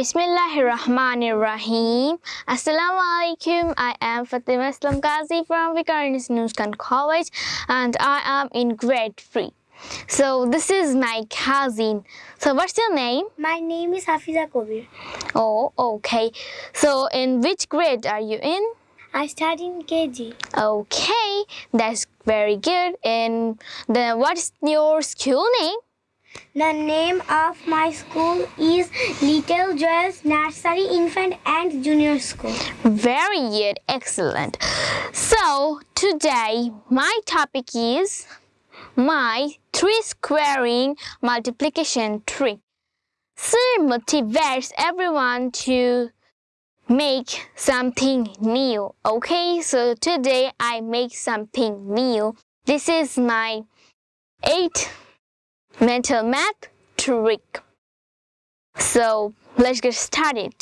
Bismillahirrahmanirrahim. Assalamu alaikum. I am Fatima Islam Ghazi from Vikarnis Nuskan College and I am in grade 3. So this is my cousin. So what's your name? My name is Hafiza Kobir. Oh, okay. So in which grade are you in? I study in KG. Okay, that's very good. And then what's your school name? The name of my school is Little Joyous Nursery Infant and Junior School. Very good, excellent. So today my topic is my three squaring multiplication trick. It motivates everyone to make something new. Okay, so today I make something new. This is my eight mental math trick. So let's get started.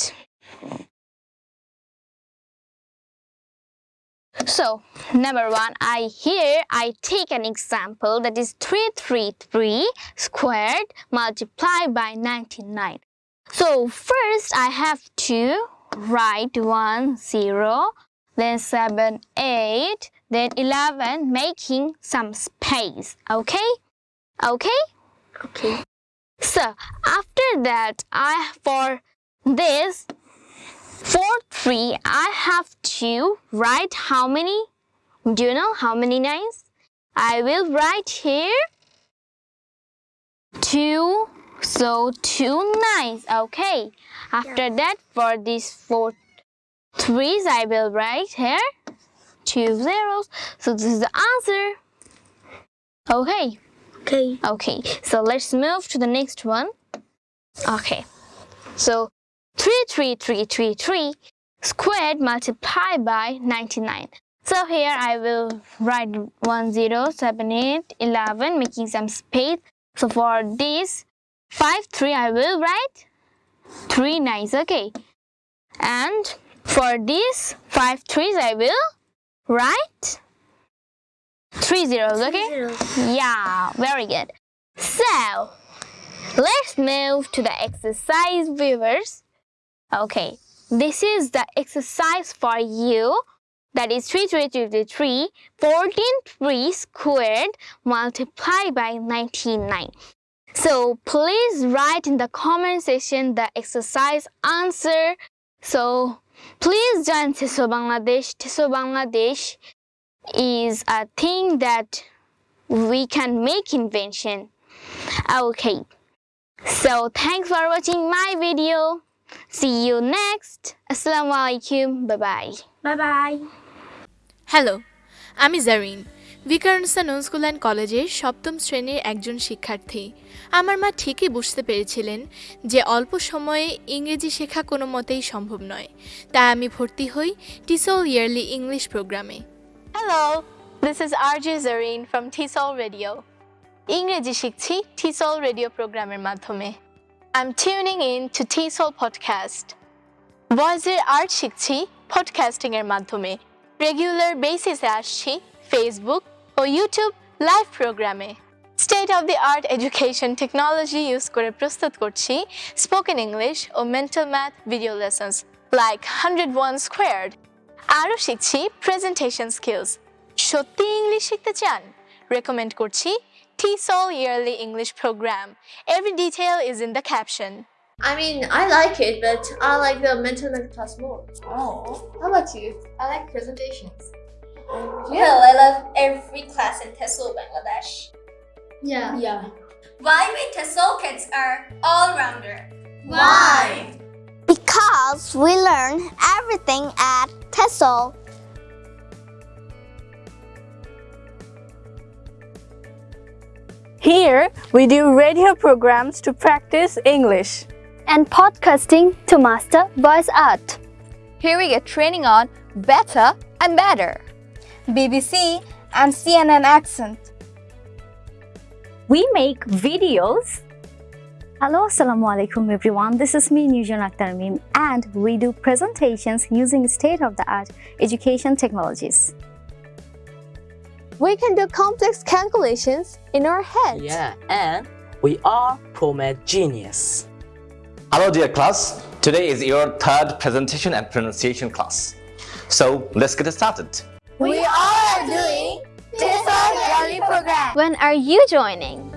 So number one, I here I take an example that is 333 squared multiplied by 99. So first I have to write 1, 0, then 7, 8, then 11, making some space, okay? Okay? Okay. So after that, I for this 4, 3, I have to write how many? Do you know how many nines? I will write here 2, so two nines okay? After Yeah. that, for these 4 threes, I will write here 2 zeros. So this is the answer. Okay. Okay. Okay, so let's move to the next one. Okay, so 33333 squared multiplied by 99. So here I will write 1, 0, 7, 8, 11, making some space. So for this 5, 3, I will write 3 nines, okay. And for this 5 threes, I will write 3 zeros, okay. Zeros. Yeah, very good. So, let's move to the exercise viewers. Okay, this is the exercise for you. That is 3, 3, 3, 3, 3, 14, 3 squared multiplied by 99. So, please write in the comment section the exercise answer. So, please join TESOL Bangladesh. TESOL Bangladesh is a thing that we can make invention. Okay. So thanks for watching my video. See you next. Assalamu alaikum. Bye bye. Bye bye. Hello আমি Zarin Viqarunnisa Noon school and কলেজের সপ্তম শ্রেণির একজন শিক্ষার্থী আমার মা ঠিকই বুঝতে পেরেছিলেন যে অল্প সময়ে ইংরেজি শেখা কোনো মতেই সম্ভব নয় তাই আমি ভর্তি হই টিসল ইয়ারলি ইংলিশ প্রোগ্রামে hello this is R J Zarin from TESOL radio ইংরেজি শিখছি টিসল রেডিও প্রোগ্রামের মাধ্যমে I am tuning in to TESOL podcast ভয়েসের আর্ট শিখছি পডকাস্টিংয়ের মাধ্যমে রেগুলার বেসিসে আসছি ফেসবুক ও ইউটিউব লাইভ প্রোগ্রামে state of the art education technology use করে প্রস্তুত করছি স্পোকেন ইংলিশ ও mental math video lessons like hundred one squared আরও শিখছি প্রেজেন্টেশন স্কিলস সত্যি ইংলিশ শিখতে চান রেকমেন্ড করছি TESOL Yearly English Program. Every detail is in the caption. I mean, I like it, but I like the mental math class more. Oh, how about you? I like presentations. Well, I love every class in TESOL Bangladesh. Yeah. Yeah. Why we TESOL kids are all-rounder? Why? Because we learn everything at TESOL. Here, we do radio programs to practice English. and podcasting to master voice art. Here we get training on better and better. BBC and CNN accent. We make videos. Hello, Assalamu alaikum everyone. This is me, Nujan Akhtar Mim, and we do presentations using state-of-the-art education technologies. We can do complex calculations in our head. Yeah, and we are ProMed Genius. Hello dear class, Today is your third presentation and pronunciation class. So let's get started. We are doing TESOL Daily Program. When are you joining?